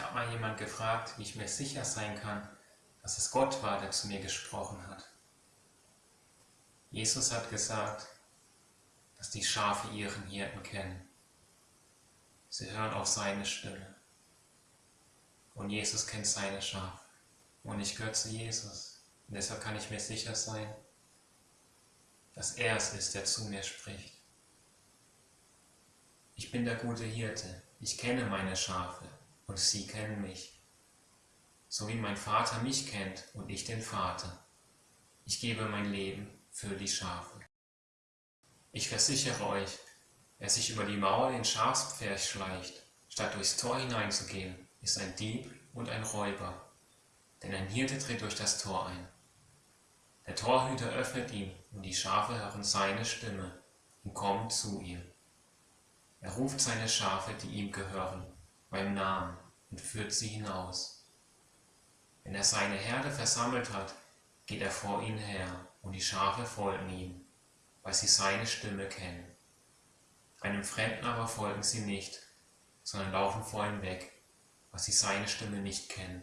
habe mal jemand gefragt, wie ich mir sicher sein kann, dass es Gott war, der zu mir gesprochen hat. Jesus hat gesagt, dass die Schafe ihren Hirten kennen. Sie hören auf seine Stimme. Und Jesus kennt seine Schafe. Und ich gehöre zu Jesus. Und deshalb kann ich mir sicher sein, dass er es ist, der zu mir spricht. Ich bin der gute Hirte. Ich kenne meine Schafe und sie kennen mich. So wie mein Vater mich kennt und ich den Vater. Ich gebe mein Leben für die Schafe. Ich versichere euch, wer sich über die Mauer den Schafspferch schleicht, statt durchs Tor hineinzugehen, ist ein Dieb und ein Räuber. Denn ein Hirte tritt durch das Tor ein. Der Torhüter öffnet ihm, und die Schafe hören seine Stimme und kommen zu ihm. Er ruft seine Schafe, die ihm gehören, beim Namen und führt sie hinaus. Wenn er seine Herde versammelt hat, geht er vor ihnen her, und die Schafe folgen ihm, weil sie seine Stimme kennen. Einem Fremden aber folgen sie nicht, sondern laufen vor ihm weg, weil sie seine Stimme nicht kennen.